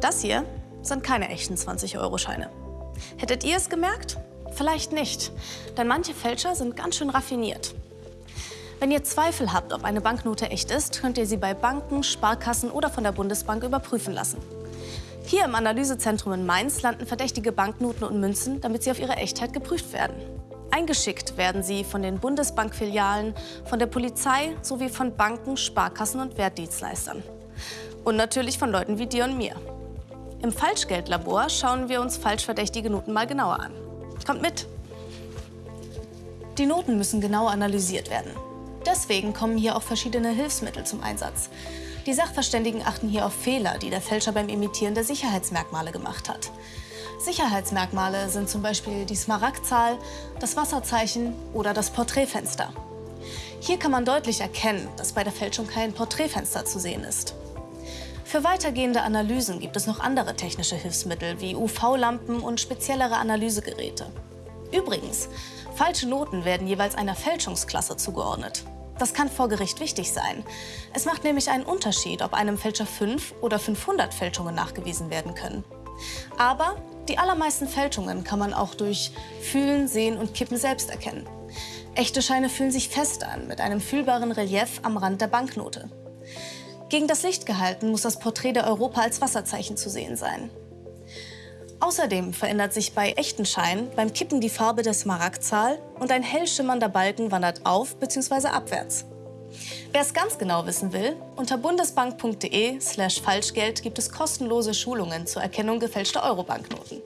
Das hier sind keine echten 20-Euro-Scheine. Hättet ihr es gemerkt? Vielleicht nicht, denn manche Fälscher sind ganz schön raffiniert. Wenn ihr Zweifel habt, ob eine Banknote echt ist, könnt ihr sie bei Banken, Sparkassen oder von der Bundesbank überprüfen lassen. Hier im Analysezentrum in Mainz landen verdächtige Banknoten und Münzen, damit sie auf ihre Echtheit geprüft werden. Eingeschickt werden sie von den Bundesbankfilialen, von der Polizei sowie von Banken, Sparkassen und Wertdienstleistern. Und natürlich von Leuten wie dir und mir. Im Falschgeldlabor schauen wir uns falsch verdächtige Noten mal genauer an. Kommt mit! Die Noten müssen genau analysiert werden. Deswegen kommen hier auch verschiedene Hilfsmittel zum Einsatz. Die Sachverständigen achten hier auf Fehler, die der Fälscher beim Imitieren der Sicherheitsmerkmale gemacht hat. Sicherheitsmerkmale sind zum Beispiel die Smaragdzahl, das Wasserzeichen oder das Porträtfenster. Hier kann man deutlich erkennen, dass bei der Fälschung kein Porträtfenster zu sehen ist. Für weitergehende Analysen gibt es noch andere technische Hilfsmittel wie UV-Lampen und speziellere Analysegeräte. Übrigens, falsche Noten werden jeweils einer Fälschungsklasse zugeordnet. Das kann vor Gericht wichtig sein. Es macht nämlich einen Unterschied, ob einem Fälscher 5 oder 500 Fälschungen nachgewiesen werden können. Aber die allermeisten Fälschungen kann man auch durch Fühlen, Sehen und Kippen selbst erkennen. Echte Scheine fühlen sich fest an, mit einem fühlbaren Relief am Rand der Banknote. Gegen das Licht gehalten muss das Porträt der Europa als Wasserzeichen zu sehen sein. Außerdem verändert sich bei echten Scheinen beim Kippen die Farbe der Smaragdzahl und ein hell schimmernder Balken wandert auf bzw. abwärts. Wer es ganz genau wissen will, unter bundesbank.de/falschgeld gibt es kostenlose Schulungen zur Erkennung gefälschter Eurobanknoten.